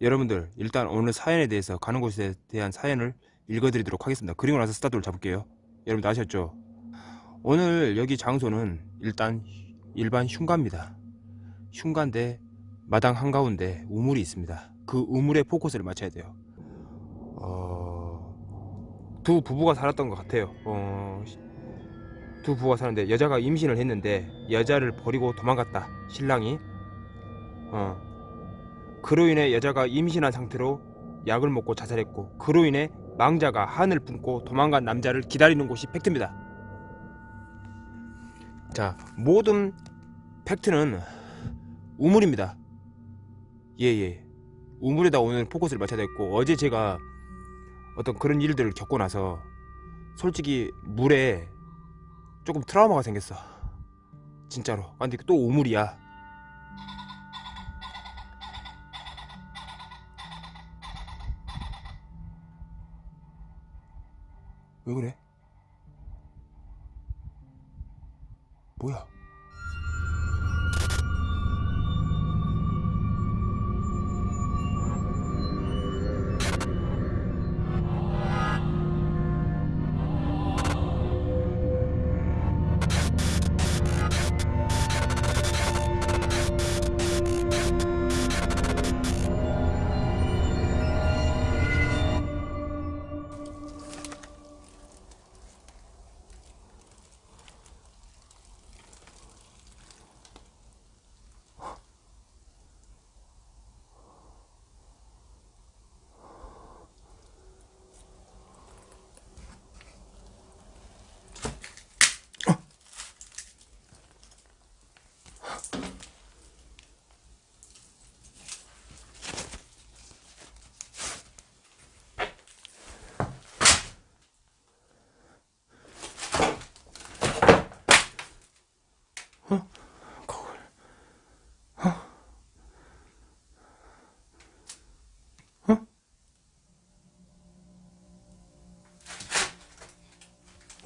여러분들 일단 오늘 사연에 대해서 가는 곳에 대한 사연을 읽어드리도록 하겠습니다. 그리고 나서 스타트를 잡을게요. 여러분들 아셨죠? 오늘 여기 장소는 일단 일반 흉가입니다. 흉가인데 마당 한가운데 우물이 있습니다. 그 우물에 포커스를 맞춰야 돼요. 어... 두 부부가 살았던 것 같아요. 어... 두 부부가 사는데 여자가 임신을 했는데 여자를 버리고 도망갔다. 신랑이. 어. 그로 인해 여자가 임신한 상태로 약을 먹고 자살했고 그로 인해 망자가 한을 품고 도망간 남자를 기다리는 곳이 팩트입니다. 자, 모든 팩트는 우물입니다. 예예. 예. 우물에다 오늘 포커스를 맞춰야 됐고 어제 제가 어떤 그런 일들을 겪고 나서 솔직히 물에 조금 트라우마가 생겼어. 진짜로. 아, 근데 또 우물이야. 왜 그래? 뭐야?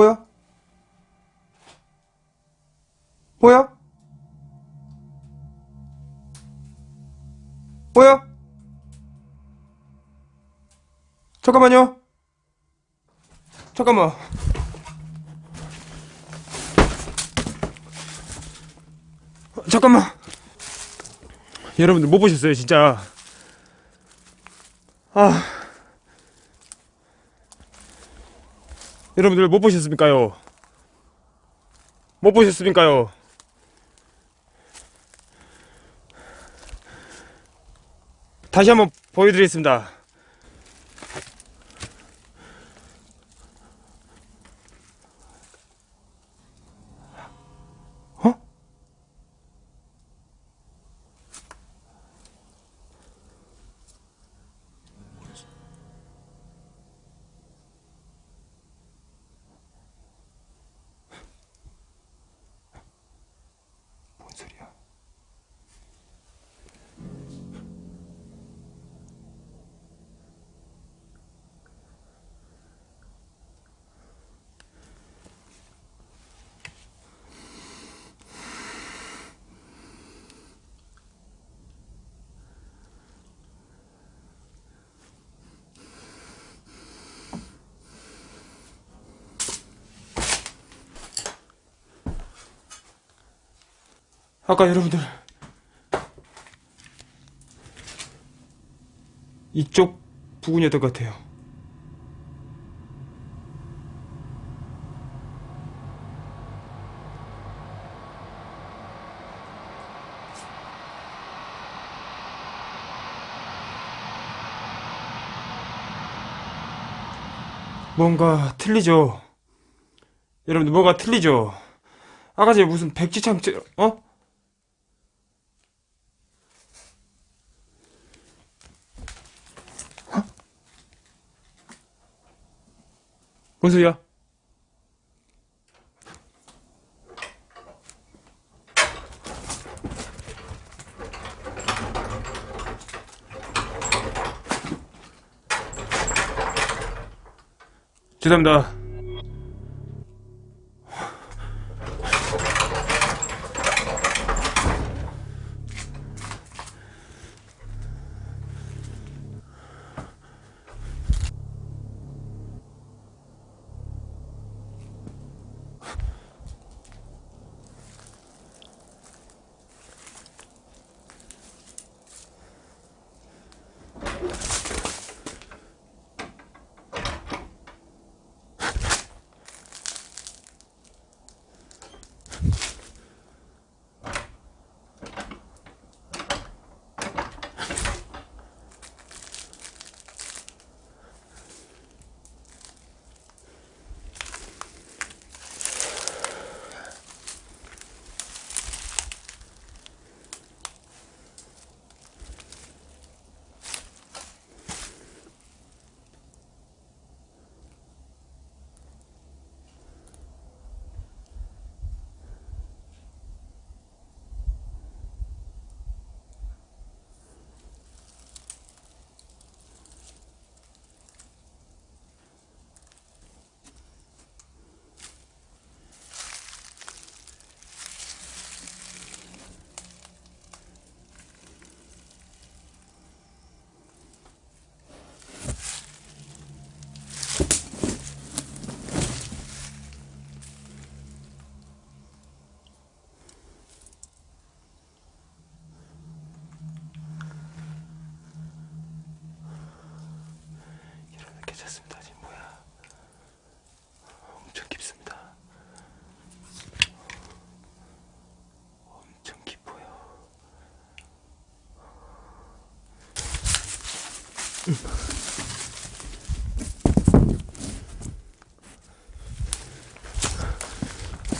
뭐야? 뭐야? 뭐야? 잠깐만요. 잠깐만. 잠깐만 여러분들 못 보셨어요 진짜 아 여러분들 못 보셨습니까요? 못 보셨습니까요? 다시 한번 보여드리겠습니다 아까 여러분들 이쪽 부근이었던 것 같아요. 뭔가 틀리죠? 여러분들 뭐가 틀리죠? 아까 전에 무슨 백지창 어? 뭔 소리야? 죄송합니다.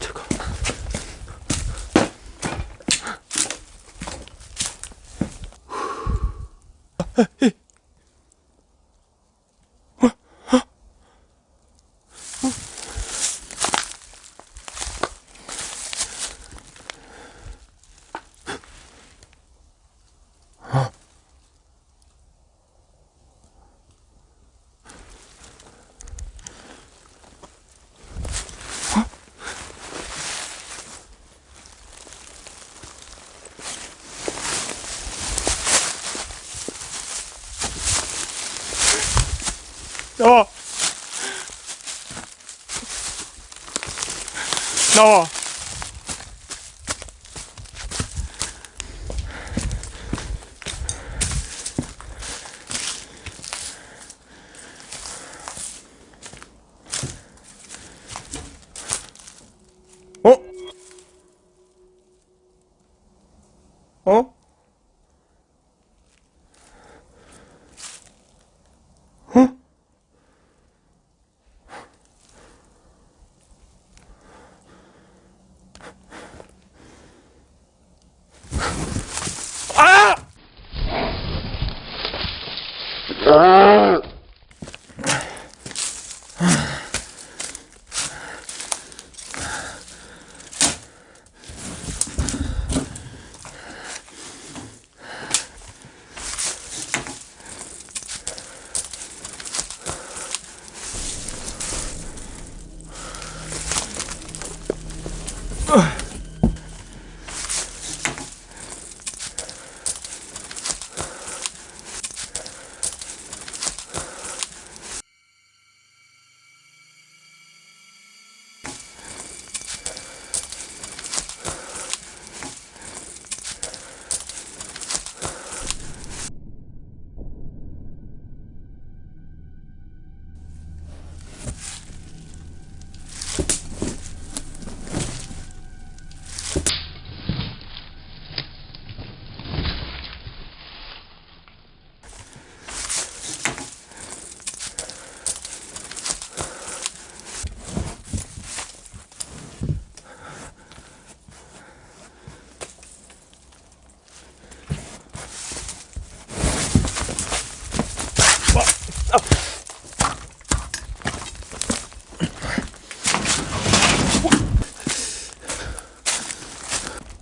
잠깐. 나와. 나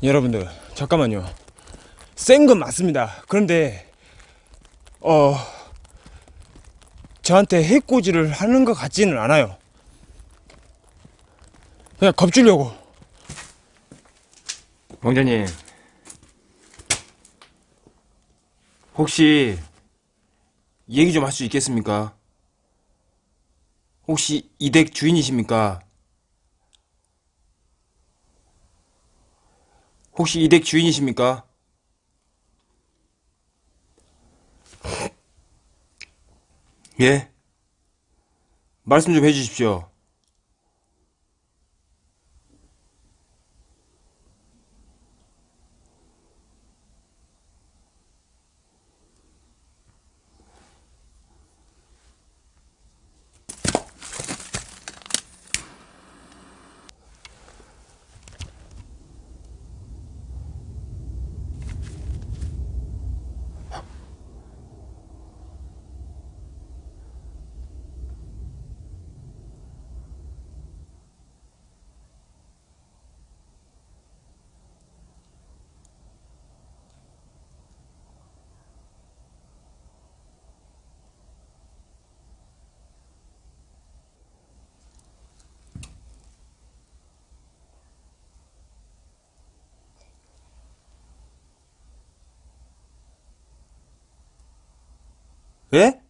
여러분들 잠깐만요. 센 건 맞습니다. 그런데 어 저한테 해코지를 하는 것 같지는 않아요. 그냥 겁주려고. 왕자님. 혹시 얘기 좀 할 수 있겠습니까? 혹시 이 댁 주인이십니까? 혹시 이댁 주인이십니까? 예? 말씀 좀 해주십시오. 예?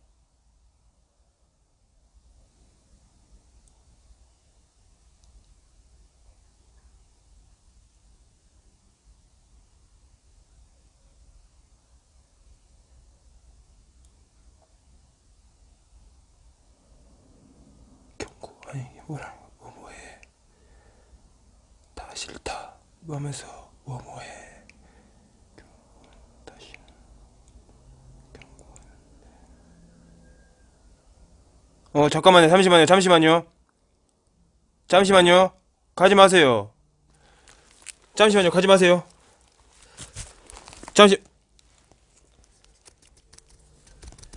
뭐라 뭐뭐해? 다 싫다. 하면서 뭐뭐해 다시 어 잠깐만요. 잠시만요. 잠시만요. 잠시만요. 가지 마세요. 잠시만요. 가지 마세요. 잠시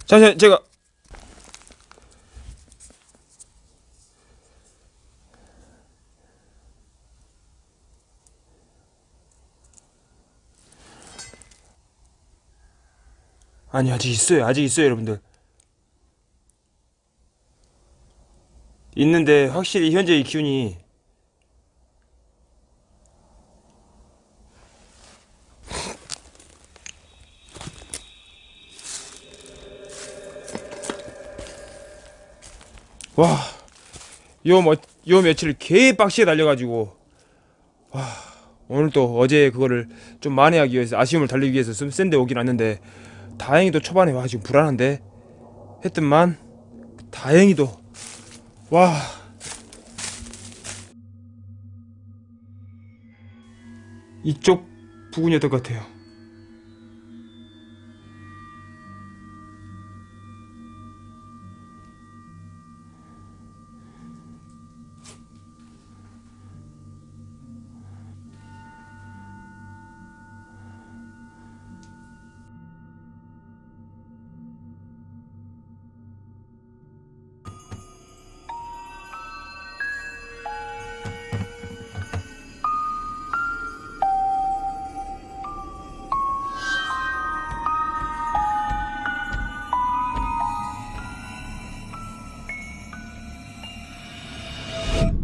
잠시 제가 아니 아직 있어요. 아직 있어요 여러분들 있는데 확실히 현재 이 기운이 와, 요 뭐, 요 며칠 개 빡시게 달려가지고, 와, 오늘 또 어제 그거를 좀 만회하기 위해서, 아쉬움을 달리기 위해서 좀 센데 오긴 왔는데, 다행히도 초반에 와, 지금 불안한데, 했더만, 다행히도, 와. 이쪽 부근이었던 것 같아요.